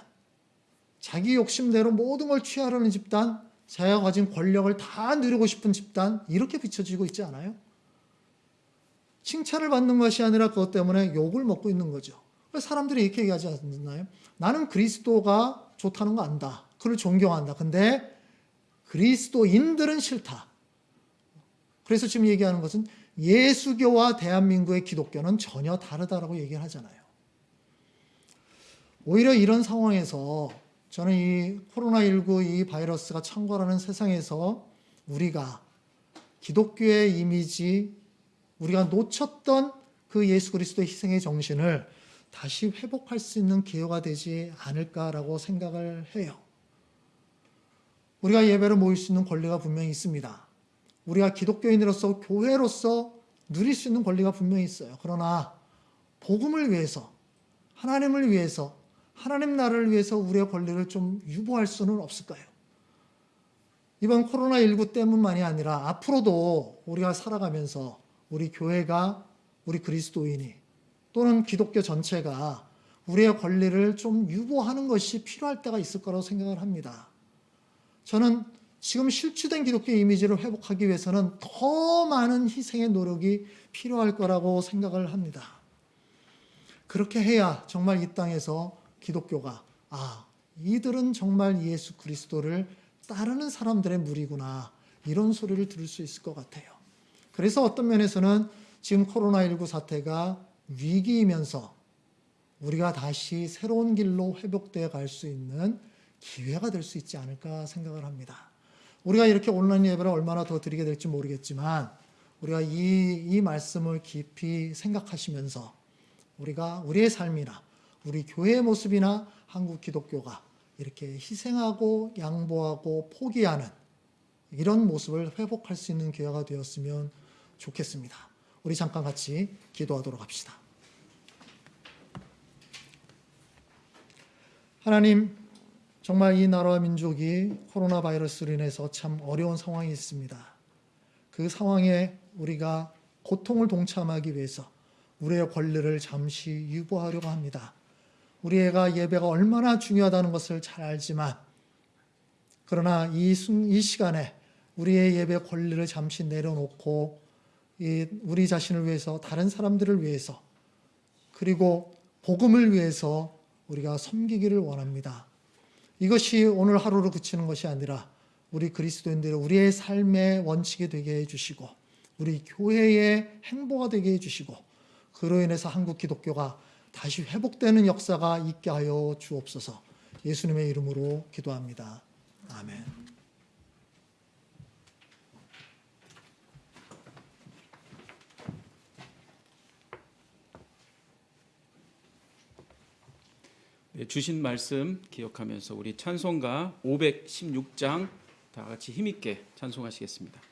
[SPEAKER 4] 자기 욕심대로 모든 걸 취하려는 집단, 자기가 가진 권력을 다 누리고 싶은 집단, 이렇게 비춰지고 있지 않아요? 칭찬을 받는 것이 아니라 그것 때문에 욕을 먹고 있는 거죠. 사람들이 이렇게 얘기하지 않나요? 나는 그리스도가 좋다는 거 안다. 그를 존경한다. 근데 그리스도인들은 싫다. 그래서 지금 얘기하는 것은 예수교와 대한민국의 기독교는 전혀 다르다라고 얘기를 하잖아요. 오히려 이런 상황에서 저는 이 코로나19 이 바이러스가 창궐하는 세상에서 우리가 기독교의 이미지, 우리가 놓쳤던 그 예수 그리스도의 희생의 정신을 다시 회복할 수 있는 기회가 되지 않을까라고 생각을 해요. 우리가 예배를 모일 수 있는 권리가 분명히 있습니다. 우리가 기독교인으로서 교회로서 누릴 수 있는 권리가 분명히 있어요. 그러나 복음을 위해서 하나님을 위해서 하나님 나라를 위해서 우리의 권리를 좀 유보할 수는 없을까요? 이번 코로나19 때문만이 아니라 앞으로도 우리가 살아가면서 우리 교회가 우리 그리스도인이 또는 기독교 전체가 우리의 권리를 좀 유보하는 것이 필요할 때가 있을 거라고 생각을 합니다. 저는 지금 실추된 기독교 이미지를 회복하기 위해서는 더 많은 희생의 노력이 필요할 거라고 생각을 합니다. 그렇게 해야 정말 이 땅에서 기독교가 아, 이들은 정말 예수 그리스도를 따르는 사람들의 무리구나. 이런 소리를 들을 수 있을 것 같아요. 그래서 어떤 면에서는 지금 코로나19 사태가 위기이면서 우리가 다시 새로운 길로 회복되어 갈 수 있는 기회가 될 수 있지 않을까 생각을 합니다. 우리가 이렇게 온라인 예배를 얼마나 더 드리게 될지 모르겠지만 우리가 이, 이 말씀을 깊이 생각하시면서 우리가 우리의 삶이나 우리 교회의 모습이나 한국 기독교가 이렇게 희생하고 양보하고 포기하는 이런 모습을 회복할 수 있는 기회가 되었으면 좋겠습니다. 우리 잠깐 같이 기도하도록 합시다. 하나님, 정말 이 나라와 민족이 코로나 바이러스로 인해서 참 어려운 상황이 있습니다. 그 상황에 우리가 고통을 동참하기 위해서 우리의 권리를 잠시 유보하려고 합니다. 우리가 예배가 얼마나 중요하다는 것을 잘 알지만, 그러나 이, 순, 이 시간에 우리의 예배 권리를 잠시 내려놓고 이 우리 자신을 위해서 다른 사람들을 위해서 그리고 복음을 위해서 우리가 섬기기를 원합니다. 이것이 오늘 하루로 그치는 것이 아니라 우리 그리스도인들의 우리의 삶의 원칙이 되게 해주시고 우리 교회의 행보가 되게 해주시고 그로 인해서 한국 기독교가 다시 회복되는 역사가 있게 하여 주옵소서 예수님의 이름으로 기도합니다. 아멘.
[SPEAKER 5] 네, 주신 말씀 기억하면서 우리 찬송가 516장 다 같이 힘있게 찬송하시겠습니다.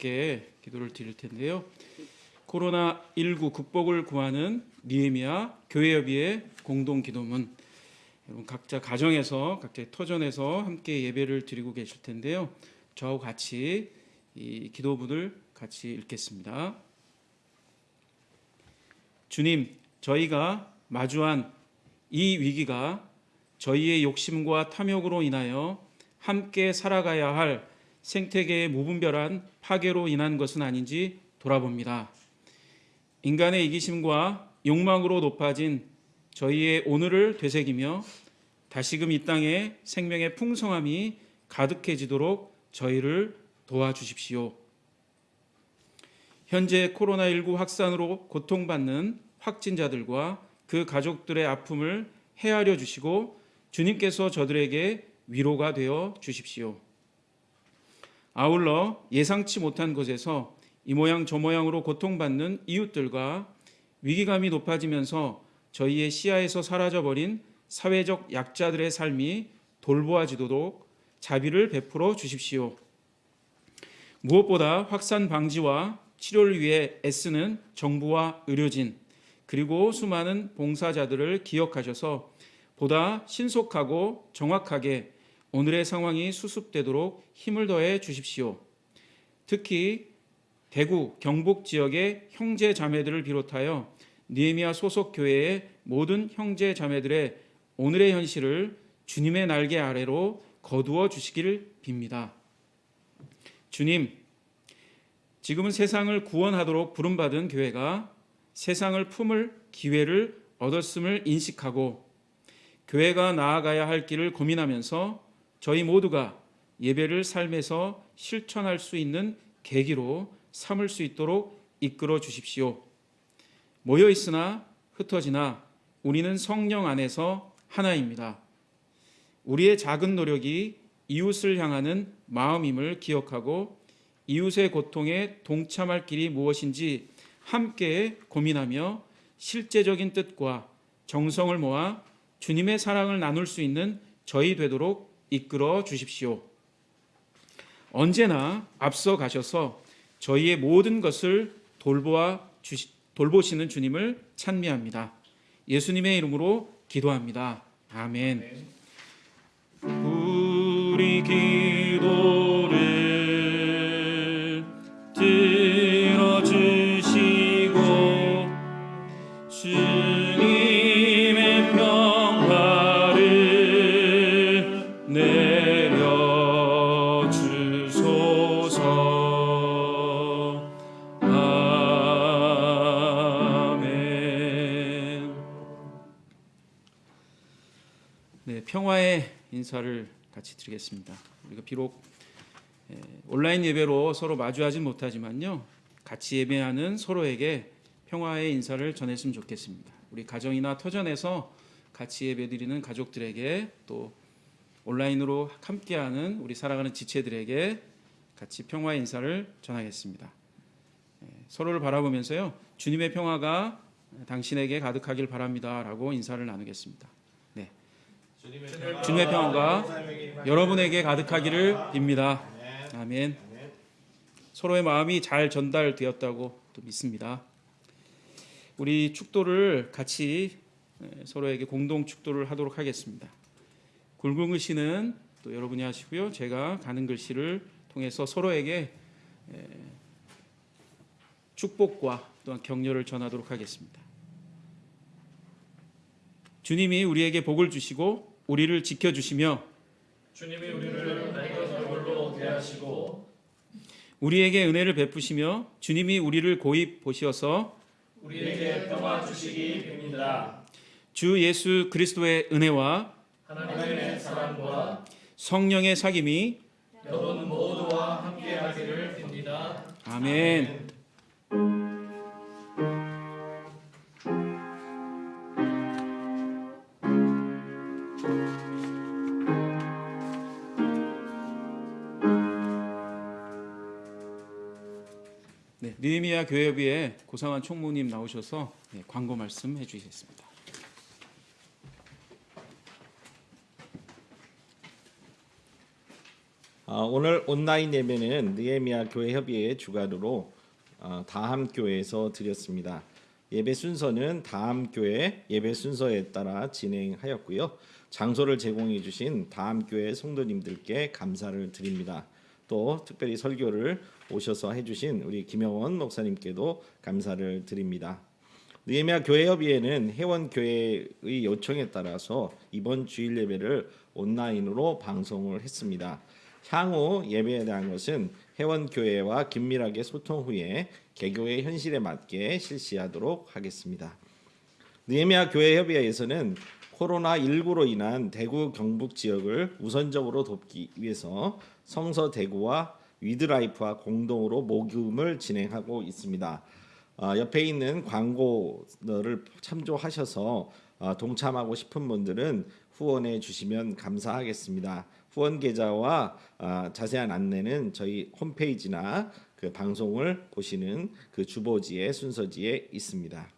[SPEAKER 5] 함께 기도를 드릴 텐데요. 코로나19 극복을 구하는 니에미아 교회협의회 공동 기도문 여러분 각자 가정에서 각자 터전에서 함께 예배를 드리고 계실 텐데요. 저하고 같이 이 기도문을 같이 읽겠습니다. 주님, 저희가 마주한 이 위기가 저희의 욕심과 탐욕으로 인하여 함께 살아가야 할 생태계의 무분별한 파괴로 인한 것은 아닌지 돌아봅니다. 인간의 이기심과 욕망으로 높아진 저희의 오늘을 되새기며 다시금 이 땅에 생명의 풍성함이 가득해지도록 저희를 도와주십시오. 현재 코로나19 확산으로 고통받는 확진자들과 그 가족들의 아픔을 헤아려 주시고 주님께서 저들에게 위로가 되어 주십시오. 아울러 예상치 못한 곳에서 이 모양 저 모양으로 고통받는 이웃들과 위기감이 높아지면서 저희의 시야에서 사라져버린 사회적 약자들의 삶이 돌보아지도록 자비를 베풀어 주십시오. 무엇보다 확산 방지와 치료를 위해 애쓰는 정부와 의료진 그리고 수많은 봉사자들을 기억하셔서 보다 신속하고 정확하게 오늘의 상황이 수습되도록 힘을 더해 주십시오. 특히 대구, 경북 지역의 형제 자매들을 비롯하여 니에미아 소속 교회의 모든 형제 자매들의 오늘의 현실을 주님의 날개 아래로 거두어 주시기를 빕니다. 주님, 지금은 세상을 구원하도록 부름받은 교회가 세상을 품을 기회를 얻었음을 인식하고 교회가 나아가야 할 길을 고민하면서 저희 모두가 예배를 삶에서 실천할 수 있는 계기로 삼을 수 있도록 이끌어 주십시오. 모여 있으나 흩어지나 우리는 성령 안에서 하나입니다. 우리의 작은 노력이 이웃을 향하는 마음임을 기억하고 이웃의 고통에 동참할 길이 무엇인지 함께 고민하며 실제적인 뜻과 정성을 모아 주님의 사랑을 나눌 수 있는 저희 되도록 이끌어 주십시오. 언제나 앞서 가셔서 저희의 모든 것을 돌보아 주시, 돌보시는 주님을 찬미합니다. 예수님의 이름으로 기도합니다. 아멘. 우리 기도 인사를 같이 드리겠습니다. 우리가 비록 예, 온라인 예배로 서로 마주하지 못하지만요, 같이 예배하는 서로에게 평화의 인사를 전했으면 좋겠습니다. 우리 가정이나 터전에서 같이 예배드리는 가족들에게 또 온라인으로 함께하는 우리 살아가는 지체들에게 같이 평화의 인사를 전하겠습니다. 예, 서로를 바라보면서요, 주님의 평화가 당신에게 가득하길 바랍니다 라고 인사를 나누겠습니다. 네, 주님의 평화가 여러분에게 가득하기를 빕니다. 아멘. 서로의 마음이 잘 전달되었다고 또 믿습니다. 우리 축도를 같이 에, 서로에게 공동 축도를 하도록 하겠습니다. 굵은 글씨는 또 여러분이 하시고요. 제가 가는 글씨를 통해서 서로에게 에, 축복과 또한 격려를 전하도록 하겠습니다. 주님이 우리에게 복을 주시고 우리를 지켜 주시며
[SPEAKER 1] 주님이 우리를 낡은 얼굴로 대하시고
[SPEAKER 5] 우리에게 은혜를 베푸시며 주님이 우리를 고이 보시어서
[SPEAKER 1] 우리에게 평화 주시기 빕니다.
[SPEAKER 5] 주 예수 그리스도의 은혜와
[SPEAKER 1] 하나님의 사랑과
[SPEAKER 5] 성령의 사귐이
[SPEAKER 1] 여러분 모두와 함께하기를 빕니다.
[SPEAKER 5] 아멘. 네, 느헤미야 교회비에 고상한 총무님 나오셔서 네, 광고 말씀 해주시겠습니다.
[SPEAKER 6] 아, 오늘 온라인 예배는 느헤미야 교회 협의회 주관으로 아, 다함 교회에서 드렸습니다. 예배 순서는 다음 교회 예배 순서에 따라 진행하였고요. 장소를 제공해 주신 다음 교회 성도님들께 감사를 드립니다. 또 특별히 설교를 오셔서 해주신 우리 김영원 목사님께도 감사를 드립니다. 느헤미야 교회협의회는 회원 교회의 요청에 따라서 이번 주일 예배를 온라인으로 방송을 했습니다. 향후 예배에 대한 것은 회원 교회와 긴밀하게 소통 후에 개교의 현실에 맞게 실시하도록 하겠습니다. 느헤미야 교회 협의회에서는 코로나 19로 인한 대구 경북 지역을 우선적으로 돕기 위해서 성서 대구와 위드라이프와 공동으로 모금을 진행하고 있습니다. 아, 옆에 있는 광고를 참조하셔서 아, 동참하고 싶은 분들은 후원해 주시면 감사하겠습니다. 후원 계좌와 아, 자세한 안내는 저희 홈페이지나 그 방송을 보시는 그 주보지에 순서지에 있습니다.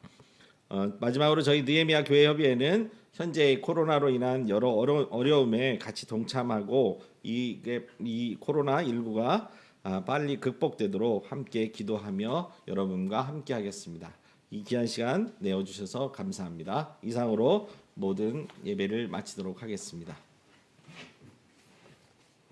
[SPEAKER 6] 어, 마지막으로 저희 느헤미야 교회 협의회는 현재 코로나로 인한 여러 어려, 어려움에 같이 동참하고 이게 이 코로나 19가 아, 빨리 극복되도록 함께 기도하며 여러분과 함께 하겠습니다. 이 귀한 시간 내어 주셔서 감사합니다. 이상으로 모든 예배를 마치도록 하겠습니다.